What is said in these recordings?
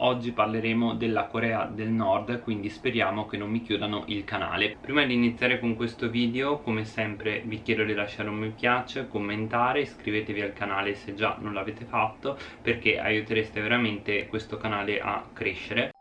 Oggi parleremo della Corea del Nord, quindi speriamo che non mi chiudano il canale. Prima di iniziare con questo video, come sempre vi chiedo di lasciare un mi piace, commentare, iscrivetevi al canale se già non l'avete fatto, perché aiutereste veramente questo canale a crescere.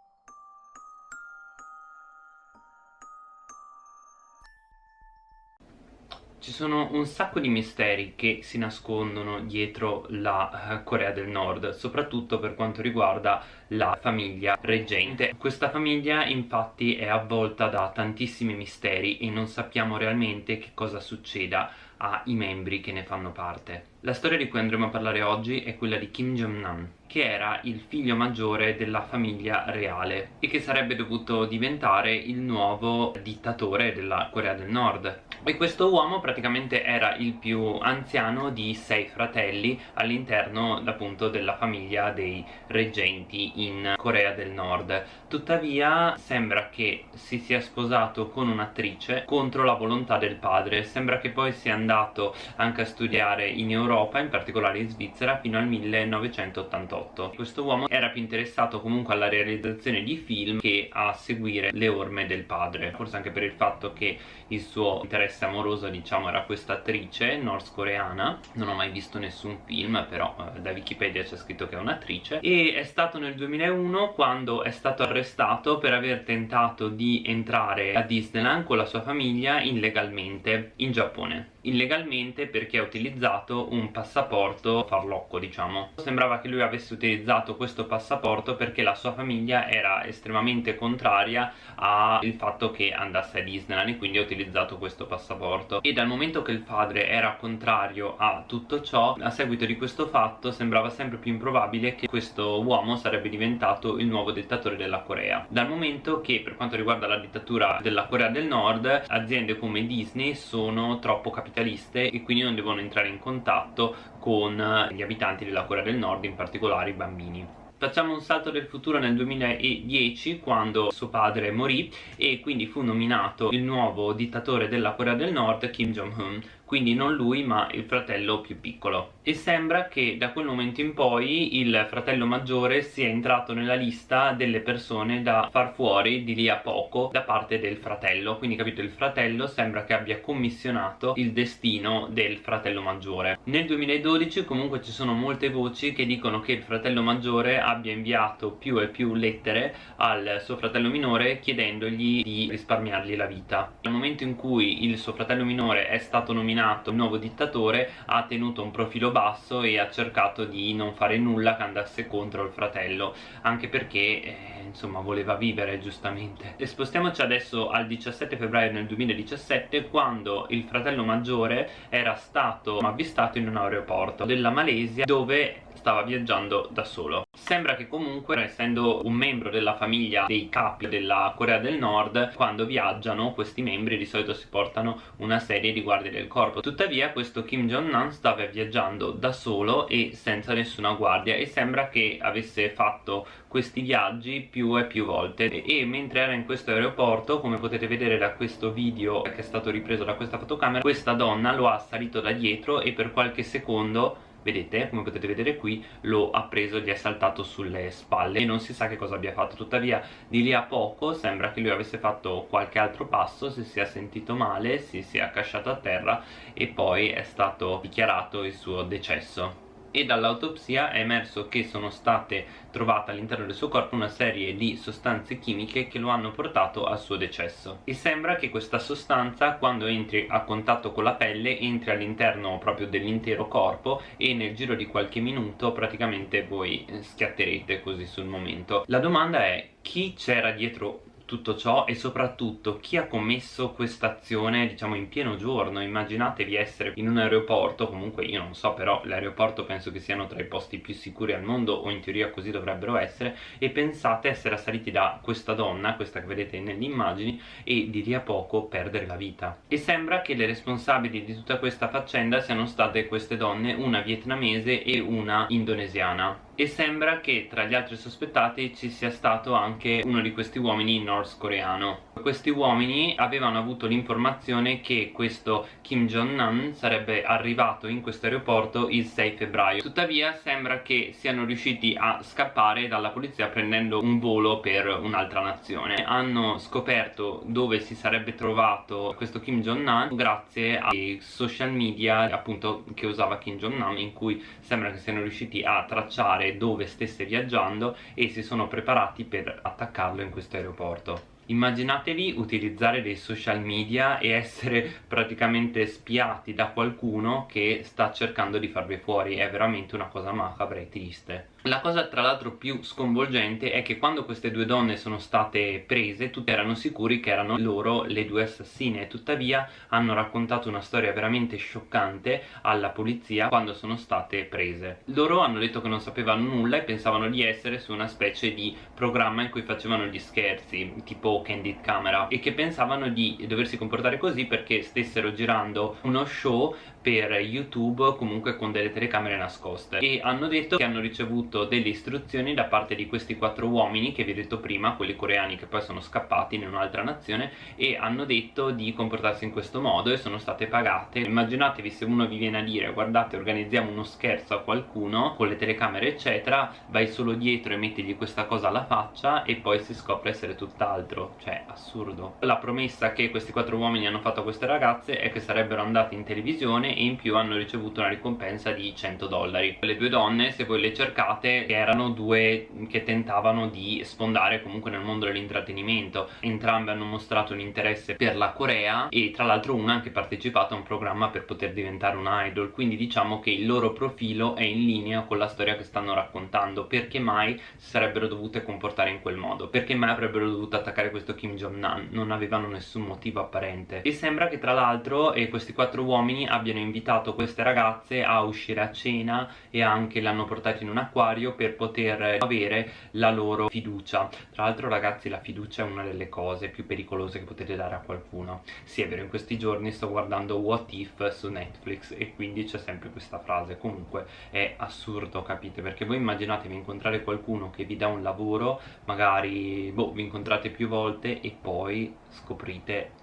Ci sono un sacco di misteri che si nascondono dietro la eh, Corea del Nord, soprattutto per quanto riguarda la famiglia reggente. Questa famiglia infatti è avvolta da tantissimi misteri e non sappiamo realmente che cosa succeda ai membri che ne fanno parte. La storia di cui andremo a parlare oggi è quella di Kim Jong-nam, che era il figlio maggiore della famiglia reale e che sarebbe dovuto diventare il nuovo dittatore della Corea del Nord. E questo uomo praticamente era il più anziano di sei fratelli all'interno appunto della famiglia dei reggenti in Corea del Nord. Tuttavia sembra che si sia sposato con un'attrice contro la volontà del padre, sembra che poi sia andato anche a studiare in Europa in particolare in Svizzera, fino al 1988. Questo uomo era più interessato comunque alla realizzazione di film che a seguire le orme del padre, forse anche per il fatto che il suo interesse amoroso diciamo era questa attrice nordcoreana, non ho mai visto nessun film però eh, da Wikipedia c'è scritto che è un'attrice. E è stato nel 2001 quando è stato arrestato per aver tentato di entrare a Disneyland con la sua famiglia illegalmente in Giappone illegalmente perché ha utilizzato un passaporto farlocco diciamo. Sembrava che lui avesse utilizzato questo passaporto perché la sua famiglia era estremamente contraria al fatto che andasse a Disneyland e quindi ha utilizzato questo passaporto. E dal momento che il padre era contrario a tutto ciò a seguito di questo fatto sembrava sempre più improbabile che questo uomo sarebbe diventato il nuovo dittatore della Corea. Dal momento che per quanto riguarda la dittatura della Corea del Nord aziende come Disney sono troppo capitaliste capitaliste e quindi non devono entrare in contatto con gli abitanti della Corea del Nord, in particolare i bambini. Facciamo un salto del futuro nel 2010 quando suo padre morì e quindi fu nominato il nuovo dittatore della Corea del Nord Kim Jong-un quindi non lui ma il fratello più piccolo. E sembra che da quel momento in poi il fratello maggiore sia entrato nella lista delle persone da far fuori di lì a poco da parte del fratello. Quindi capito il fratello sembra che abbia commissionato il destino del fratello maggiore. Nel 2012 comunque ci sono molte voci che dicono che il fratello maggiore abbia inviato più e più lettere al suo fratello minore chiedendogli di risparmiargli la vita. Nel momento in cui il suo fratello minore è stato nominato nominato il nuovo dittatore ha tenuto un profilo basso e ha cercato di non fare nulla che andasse contro il fratello anche perché eh, insomma voleva vivere giustamente. E spostiamoci adesso al 17 febbraio del 2017 quando il fratello maggiore era stato avvistato in un aeroporto della Malesia dove stava viaggiando da solo. Sembra che comunque essendo un membro della famiglia dei capi della Corea del Nord quando viaggiano questi membri di solito si portano una serie di guardie del corpo. Tuttavia questo Kim Jong-un stava viaggiando da solo e senza nessuna guardia e sembra che avesse fatto questi viaggi più e più volte. E, mentre era in questo aeroporto come potete vedere da questo video che è stato ripreso da questa fotocamera questa donna lo ha salito da dietro e per qualche secondo vedete come potete vedere qui lo ha preso gli è saltato sulle spalle. E non si sa che cosa abbia fatto. Tuttavia di lì a poco sembra che lui avesse fatto qualche altro passo si sia sentito male si sia accasciato a terra e poi è stato dichiarato il suo decesso e dall'autopsia è emerso che sono state trovate all'interno del suo corpo una serie di sostanze chimiche che lo hanno portato al suo decesso. E sembra che questa sostanza quando entri a contatto con la pelle entri all'interno proprio dell'intero corpo e nel giro di qualche minuto praticamente voi schiatterete così sul momento. La domanda è chi c'era dietro tutto ciò e soprattutto chi ha commesso questa azione diciamo in pieno giorno? Immaginatevi essere in un aeroporto comunque io non so però l'aeroporto penso che siano tra i posti più sicuri al mondo o in teoria così dovrebbero essere e pensate essere assaliti da questa donna questa che vedete nelle immagini e di lì a poco perdere la vita. E sembra che le responsabili di tutta questa faccenda siano state queste donne una vietnamese e una indonesiana e sembra che tra gli altri sospettati ci sia stato anche uno di questi uomini nordcoreano questi uomini avevano avuto l'informazione che questo Kim Jong-un sarebbe arrivato in questo aeroporto il 6 febbraio. Tuttavia sembra che siano riusciti a scappare dalla polizia prendendo un volo per un'altra nazione. Hanno scoperto dove si sarebbe trovato questo Kim Jong-un grazie ai social media appunto che usava Kim Jong-un in cui sembra che siano riusciti a tracciare indicare dove stesse viaggiando e si sono preparati per attaccarlo in questo aeroporto Immaginatevi utilizzare dei social media e essere praticamente spiati da qualcuno che sta cercando di farvi fuori, è veramente una cosa macabra e triste. La cosa tra l'altro più sconvolgente è che quando queste due donne sono state prese tutti erano sicuri che erano loro le due assassine. Tuttavia hanno raccontato una storia veramente scioccante alla polizia quando sono state prese. Loro hanno detto che non sapevano nulla e pensavano di essere su una specie di programma in cui facevano gli scherzi tipo Candid Camera e che pensavano di doversi comportare così perché stessero girando uno show per YouTube comunque con delle telecamere nascoste. E hanno detto che hanno ricevuto delle istruzioni da parte di questi quattro uomini che vi ho detto prima, quelli coreani che poi sono scappati in un'altra nazione e hanno detto di comportarsi in questo modo e sono state pagate. Immaginatevi se uno vi viene a dire guardate organizziamo uno scherzo a qualcuno con le telecamere eccetera vai solo dietro e mettigli questa cosa alla faccia e poi si scopre essere tutt'altro. Cioè assurdo. La promessa che questi quattro uomini hanno fatto a queste ragazze è che sarebbero andati in televisione e in più hanno ricevuto una ricompensa di 100 dollari. Le due donne se voi le cercate erano due che tentavano di sfondare comunque nel mondo dell'intrattenimento. Entrambe hanno mostrato un interesse per la Corea e tra l'altro una ha anche partecipato a un programma per poter diventare un idol. Quindi diciamo che il loro profilo è in linea con la storia che stanno raccontando. Perché mai si sarebbero dovute comportare in quel modo? Perché mai avrebbero dovuto attaccare questo Kim Jong-un? Non avevano nessun motivo apparente. E sembra che tra l'altro eh, questi quattro uomini abbiano invitato queste ragazze a uscire a cena e anche le hanno portate in un acquario per poter avere la loro fiducia. Tra l'altro ragazzi la fiducia è una delle cose più pericolose che potete dare a qualcuno. Sì è vero in questi giorni sto guardando What If su Netflix e quindi c'è sempre questa frase. Comunque è assurdo capite? Perché voi immaginatevi incontrare qualcuno che vi dà un lavoro magari boh vi incontrate più volte e poi scoprite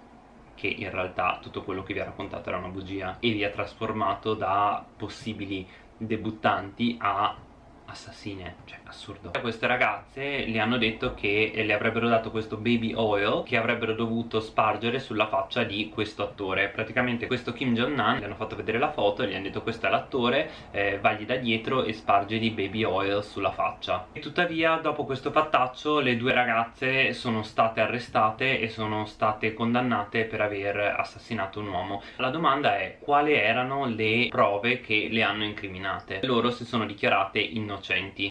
che in realtà tutto quello che vi ha raccontato era una bugia e vi ha trasformato da possibili debuttanti a assassine, cioè assurdo. Queste ragazze le hanno detto che le avrebbero dato questo baby oil che avrebbero dovuto spargere sulla faccia di questo attore. Praticamente questo Kim Jong-un gli hanno fatto vedere la foto e gli hanno detto questo è l'attore eh, vagli da dietro e sparge di baby oil sulla faccia. E tuttavia dopo questo fattaccio le due ragazze sono state arrestate e sono state condannate per aver assassinato un uomo. La domanda è quali erano le prove che le hanno incriminate? Loro si sono dichiarate innocenti. Innocenti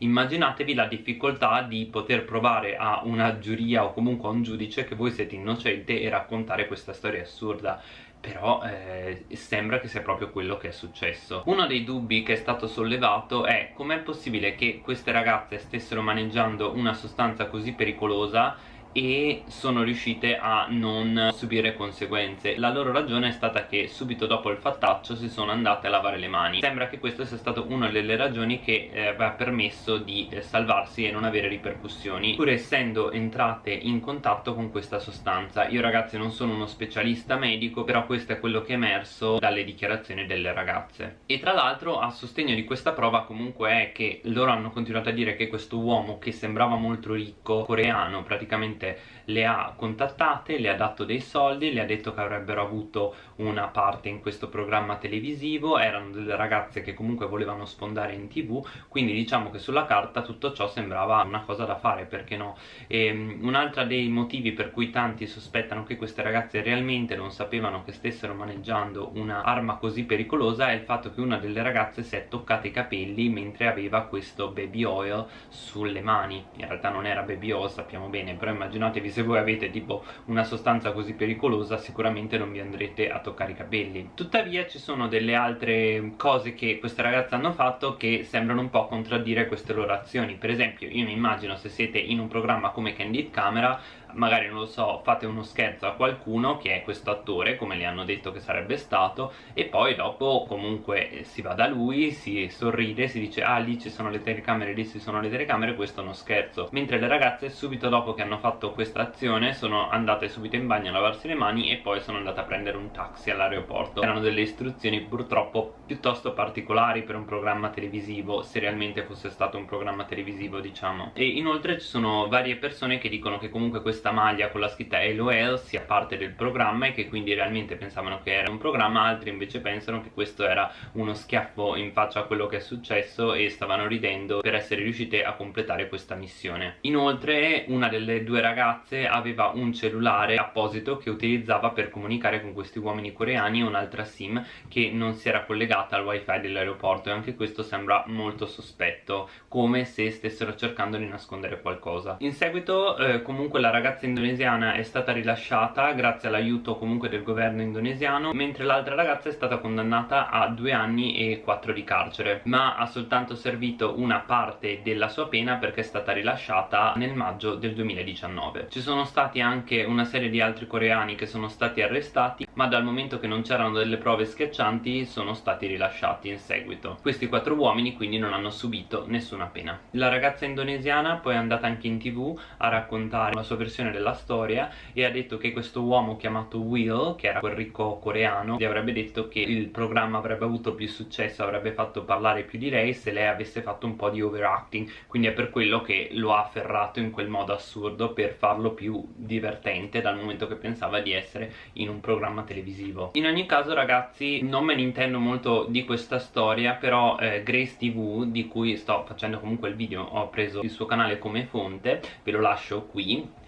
immaginatevi la difficoltà di poter provare a una giuria o comunque a un giudice che voi siete innocente e raccontare questa storia assurda. Però eh, sembra che sia proprio quello che è successo. Uno dei dubbi che è stato sollevato è com'è possibile che queste ragazze stessero maneggiando una sostanza così pericolosa e sono riuscite a non subire conseguenze. La loro ragione è stata che subito dopo il fattaccio si sono andate a lavare le mani. Sembra che questo sia stato una delle ragioni che eh, aveva permesso di eh, salvarsi e non avere ripercussioni pur essendo entrate in contatto con questa sostanza. Io ragazzi non sono uno specialista medico però questo è quello che è emerso dalle dichiarazioni delle ragazze. E tra l'altro a sostegno di questa prova comunque è che loro hanno continuato a dire che questo uomo che sembrava molto ricco coreano praticamente praticamente le ha contattate, le ha dato dei soldi, le ha detto che avrebbero avuto una parte in questo programma televisivo, erano delle ragazze che comunque volevano sfondare in tv, quindi diciamo che sulla carta tutto ciò sembrava una cosa da fare, perché no? Um, un altro dei motivi per cui tanti sospettano che queste ragazze realmente non sapevano che stessero maneggiando un'arma così pericolosa è il fatto che una delle ragazze si è toccata i capelli mentre aveva questo baby oil sulle mani, in realtà non era baby oil sappiamo bene, però immaginate immaginatevi se voi avete tipo una sostanza così pericolosa sicuramente non vi andrete a toccare i capelli. Tuttavia ci sono delle altre cose che queste ragazze hanno fatto che sembrano un po' contraddire queste loro azioni. Per esempio io mi immagino se siete in un programma come Candid Camera magari non lo so fate uno scherzo a qualcuno che è questo attore come le hanno detto che sarebbe stato e poi dopo comunque si va da lui si sorride si dice ah lì ci sono le telecamere lì ci sono le telecamere questo è uno scherzo. Mentre le ragazze subito dopo che hanno fatto questa azione sono andate subito in bagno a lavarsi le mani e poi sono andate a prendere un taxi all'aeroporto. Erano delle istruzioni purtroppo piuttosto particolari per un programma televisivo se realmente fosse stato un programma televisivo diciamo. E inoltre ci sono varie persone che dicono che comunque questa maglia con la scritta LOL sia parte del programma e che quindi realmente pensavano che era un programma altri invece pensano che questo era uno schiaffo in faccia a quello che è successo e stavano ridendo per essere riuscite a completare questa missione. Inoltre una delle due ragazze aveva un cellulare apposito che utilizzava per comunicare con questi uomini coreani e un'altra sim che non si era collegata al wifi dell'aeroporto e anche questo sembra molto sospetto come se stessero cercando di nascondere qualcosa. In seguito eh, comunque la ragazza indonesiana è stata rilasciata grazie all'aiuto comunque del governo indonesiano mentre l'altra ragazza è stata condannata a due anni e quattro di carcere. Ma ha soltanto servito una parte della sua pena perché è stata rilasciata nel maggio del 2019 ci sono stati anche una serie di altri coreani che sono stati arrestati ma dal momento che non c'erano delle prove schiaccianti sono stati rilasciati in seguito. Questi quattro uomini quindi non hanno subito nessuna pena. La ragazza indonesiana poi è andata anche in tv a raccontare la sua versione della storia e ha detto che questo uomo chiamato Will che era quel ricco coreano gli avrebbe detto che il programma avrebbe avuto più successo avrebbe fatto parlare più di lei se lei avesse fatto un po' di overacting. Quindi è per quello che lo ha afferrato in quel modo assurdo per farlo più divertente dal momento che pensava di essere in un programma televisivo. In ogni caso ragazzi non me ne intendo molto di questa storia però eh, Grace TV di cui sto facendo comunque il video ho preso il suo canale come fonte ve lo lascio qui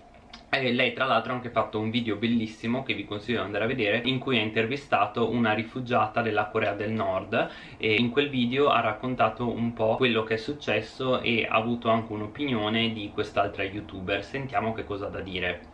e lei tra l'altro ha anche fatto un video bellissimo che vi consiglio di andare a vedere in cui ha intervistato una rifugiata della Corea del Nord e in quel video ha raccontato un po' quello che è successo e ha avuto anche un'opinione di quest'altra youtuber. Sentiamo che cosa ha da dire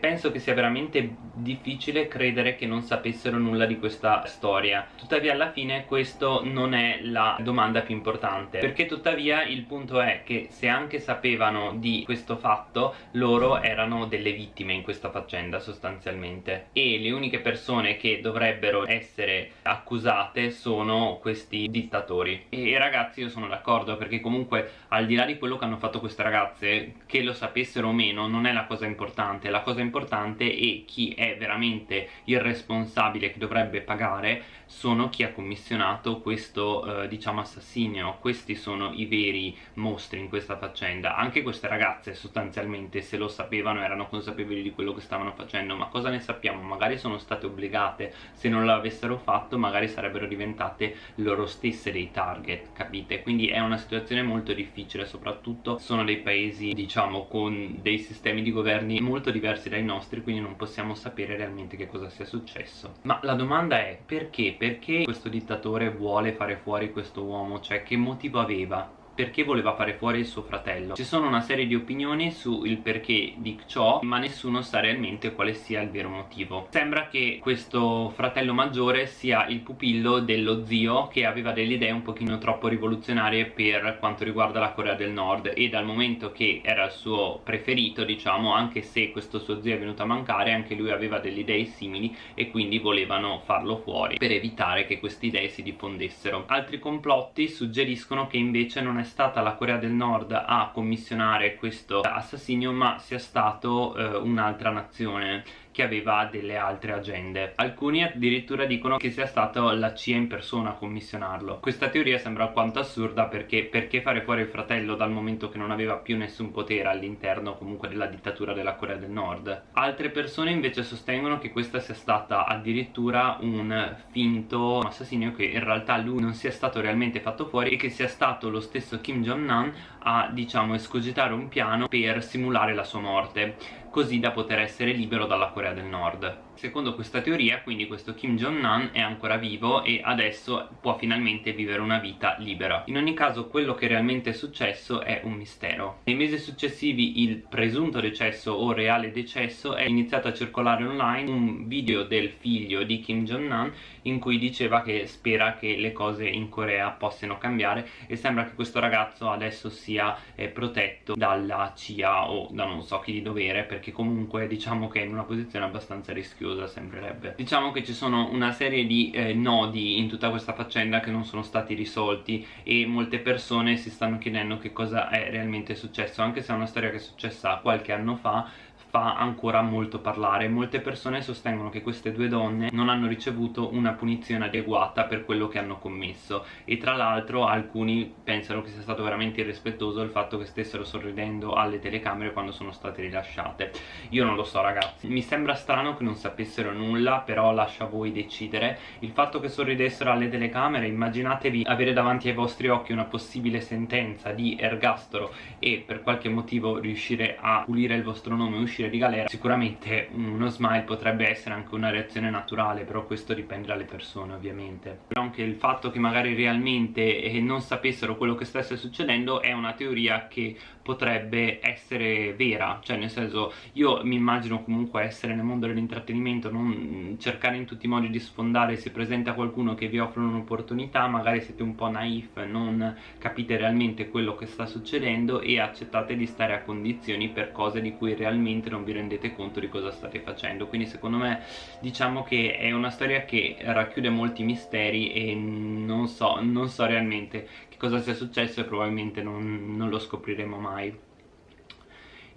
Penso che sia veramente difficile credere che non sapessero nulla di questa storia. Tuttavia alla fine questo non è la domanda più importante Perché tuttavia il punto è che se anche sapevano di questo fatto Loro erano delle vittime in questa faccenda sostanzialmente. E le uniche persone che dovrebbero essere accusate sono questi dittatori. E ragazzi io sono d'accordo perché comunque al di là di quello che hanno fatto queste ragazze Che lo sapessero o meno non è la cosa importante. La cosa importante importante e chi è veramente il responsabile che dovrebbe pagare sono chi ha commissionato questo eh, diciamo assassinio. Questi sono i veri mostri in questa faccenda. Anche queste ragazze sostanzialmente se lo sapevano erano consapevoli di quello che stavano facendo. Ma cosa ne sappiamo? Magari sono state obbligate. Se non l'avessero fatto magari sarebbero diventate loro stesse dei target capite? Quindi è una situazione molto difficile soprattutto sono dei paesi diciamo con dei sistemi di governi molto diversi dai nostri quindi non possiamo sapere realmente che cosa sia successo ma la domanda è perché? perché questo dittatore vuole fare fuori questo uomo? cioè che motivo aveva? Perché voleva fare fuori il suo fratello. Ci sono una serie di opinioni sul perché di ciò ma nessuno sa realmente quale sia il vero motivo. Sembra che questo fratello maggiore sia il pupillo dello zio che aveva delle idee un pochino troppo rivoluzionarie per quanto riguarda la Corea del Nord. E dal momento che era il suo preferito diciamo anche se questo suo zio è venuto a mancare anche lui aveva delle idee simili e quindi volevano farlo fuori per evitare che queste idee si diffondessero. Altri complotti suggeriscono che invece non è stata la Corea del Nord a commissionare questo assassinio ma sia stato eh, un'altra nazione che aveva delle altre agende. Alcuni addirittura dicono che sia stata la CIA in persona a commissionarlo. Questa teoria sembra alquanto assurda perché perché fare fuori il fratello dal momento che non aveva più nessun potere all'interno comunque della dittatura della Corea del Nord. Altre persone invece sostengono che questa sia stata addirittura un finto assassinio che in realtà lui non sia stato realmente fatto fuori e che sia stato lo stesso Kim Jong-un a diciamo escogitare un piano per simulare la sua morte così da poter essere libero dalla Corea del Nord secondo questa teoria quindi questo Kim Jong-un è ancora vivo e adesso può finalmente vivere una vita libera. In ogni caso quello che realmente è successo è un mistero. Nei mesi successivi il presunto decesso o reale decesso è iniziato a circolare online un video del figlio di Kim Jong-un in cui diceva che spera che le cose in Corea possano cambiare e sembra che questo ragazzo adesso sia eh, protetto dalla CIA o da non so chi di dovere perché comunque diciamo che è in una posizione abbastanza rischiosa sembrerebbe. Diciamo che ci sono una serie di eh, nodi in tutta questa faccenda che non sono stati risolti e molte persone si stanno chiedendo che cosa è realmente successo anche se è una storia che è successa qualche anno fa fa ancora molto parlare. Molte persone sostengono che queste due donne non hanno ricevuto una punizione adeguata per quello che hanno commesso. E tra l'altro alcuni pensano che sia stato veramente irrispettoso il fatto che stessero sorridendo alle telecamere quando sono state rilasciate. Io non lo so ragazzi. Mi sembra strano che non sapessero nulla però lascia a voi decidere. Il fatto che sorridessero alle telecamere immaginatevi avere davanti ai vostri occhi una possibile sentenza di ergastolo e per qualche motivo riuscire a pulire il vostro nome uscire di galera sicuramente uno smile potrebbe essere anche una reazione naturale però questo dipende dalle persone ovviamente. Però anche il fatto che magari realmente eh, non sapessero quello che stesse succedendo è una teoria che potrebbe essere vera. Cioè nel senso io mi immagino comunque essere nel mondo dell'intrattenimento non cercare in tutti i modi di sfondare se presenta qualcuno che vi offre un'opportunità magari siete un po' naif non capite realmente quello che sta succedendo e accettate di stare a condizioni per cose di cui realmente non vi rendete conto di cosa state facendo. Quindi secondo me diciamo che è una storia che racchiude molti misteri e non so, non so realmente che cosa sia successo e probabilmente non, non lo scopriremo mai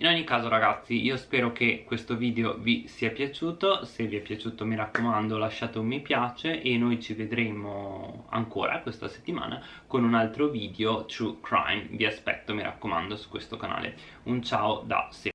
in ogni caso ragazzi io spero che questo video vi sia piaciuto. Se vi è piaciuto mi raccomando lasciate un mi piace e noi ci vedremo ancora questa settimana con un altro video true crime. Vi aspetto mi raccomando su questo canale. Un ciao da Se